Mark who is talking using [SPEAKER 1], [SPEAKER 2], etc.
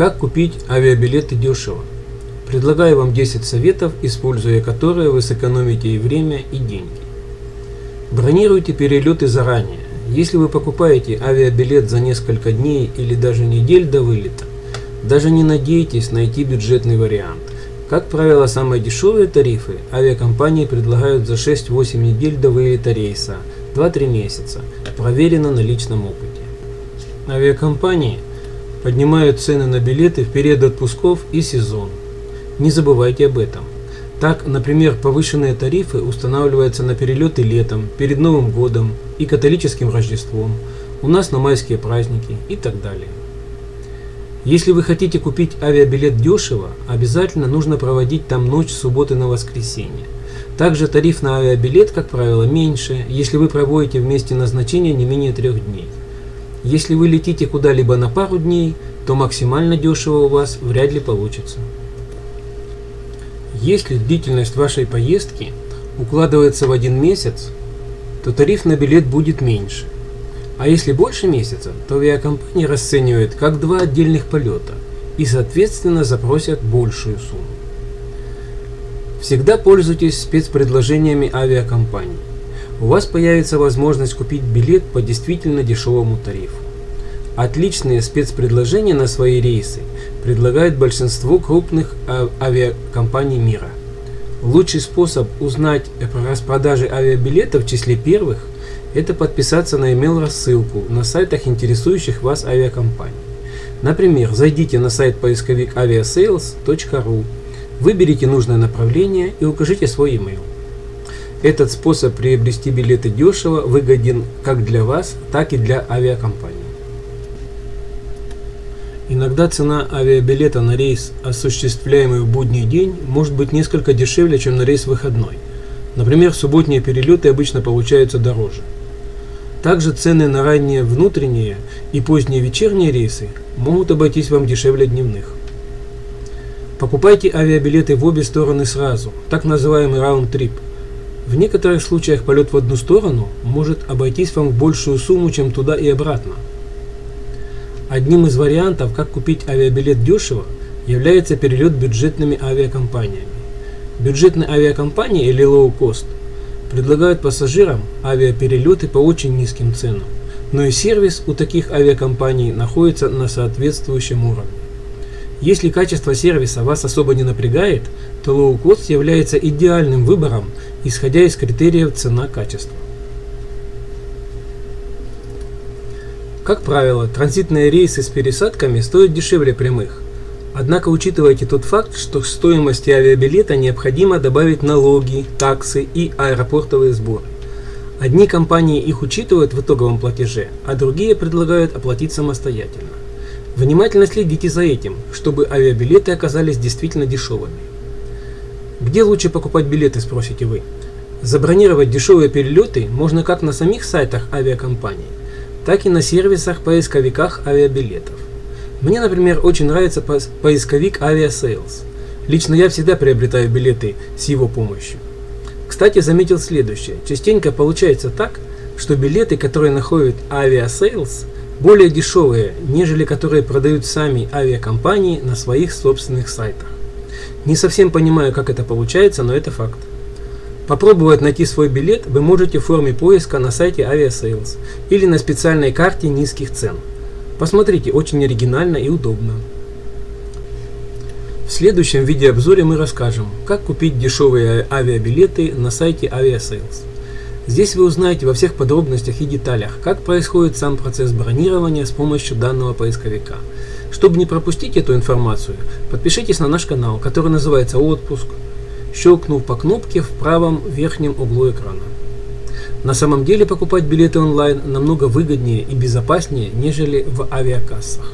[SPEAKER 1] Как купить авиабилеты дешево? Предлагаю вам 10 советов, используя которые вы сэкономите и время, и деньги. Бронируйте перелеты заранее. Если вы покупаете авиабилет за несколько дней или даже недель до вылета, даже не надейтесь найти бюджетный вариант. Как правило, самые дешевые тарифы авиакомпании предлагают за 6-8 недель до вылета рейса, 2-3 месяца, проверено на личном опыте. Авиакомпании поднимают цены на билеты в период отпусков и сезон. Не забывайте об этом. Так, например, повышенные тарифы устанавливаются на перелеты летом, перед Новым годом и католическим Рождеством, у нас на майские праздники и так далее. Если вы хотите купить авиабилет дешево, обязательно нужно проводить там ночь с субботы на воскресенье. Также тариф на авиабилет, как правило, меньше, если вы проводите вместе назначения не менее трех дней. Если вы летите куда-либо на пару дней, то максимально дешево у вас вряд ли получится. Если длительность вашей поездки укладывается в один месяц, то тариф на билет будет меньше. А если больше месяца, то авиакомпания расценивает как два отдельных полета и соответственно запросят большую сумму. Всегда пользуйтесь спецпредложениями авиакомпаний. У вас появится возможность купить билет по действительно дешевому тарифу. Отличные спецпредложения на свои рейсы предлагает большинство крупных авиакомпаний мира. Лучший способ узнать про распродажи авиабилетов в числе первых – это подписаться на email-рассылку на сайтах интересующих вас авиакомпаний. Например, зайдите на сайт поисковик aviasales.ru, выберите нужное направление и укажите свой email. Этот способ приобрести билеты дешево выгоден как для вас, так и для авиакомпаний. Иногда цена авиабилета на рейс, осуществляемый в будний день, может быть несколько дешевле, чем на рейс выходной. Например, субботние перелеты обычно получаются дороже. Также цены на ранние внутренние и поздние вечерние рейсы могут обойтись вам дешевле дневных. Покупайте авиабилеты в обе стороны сразу, так называемый раунд-трип. В некоторых случаях полет в одну сторону может обойтись вам в большую сумму, чем туда и обратно. Одним из вариантов, как купить авиабилет дешево, является перелет бюджетными авиакомпаниями. Бюджетные авиакомпании или low cost предлагают пассажирам авиаперелеты по очень низким ценам, но и сервис у таких авиакомпаний находится на соответствующем уровне. Если качество сервиса вас особо не напрягает, то cost является идеальным выбором, исходя из критериев цена-качество. Как правило, транзитные рейсы с пересадками стоят дешевле прямых. Однако учитывайте тот факт, что к стоимости авиабилета необходимо добавить налоги, таксы и аэропортовые сборы. Одни компании их учитывают в итоговом платеже, а другие предлагают оплатить самостоятельно. Внимательно следите за этим, чтобы авиабилеты оказались действительно дешевыми. Где лучше покупать билеты, спросите вы? Забронировать дешевые перелеты можно как на самих сайтах авиакомпаний, так и на сервисах-поисковиках авиабилетов. Мне, например, очень нравится поисковик Aviasales. Лично я всегда приобретаю билеты с его помощью. Кстати, заметил следующее. Частенько получается так, что билеты, которые находят Aviasales, более дешевые, нежели которые продают сами авиакомпании на своих собственных сайтах. Не совсем понимаю, как это получается, но это факт. Попробовать найти свой билет вы можете в форме поиска на сайте Aviasales или на специальной карте низких цен. Посмотрите, очень оригинально и удобно. В следующем видеообзоре мы расскажем, как купить дешевые авиабилеты на сайте Aviasales. Здесь вы узнаете во всех подробностях и деталях, как происходит сам процесс бронирования с помощью данного поисковика. Чтобы не пропустить эту информацию, подпишитесь на наш канал, который называется «Отпуск», щелкнув по кнопке в правом верхнем углу экрана. На самом деле покупать билеты онлайн намного выгоднее и безопаснее, нежели в авиакассах.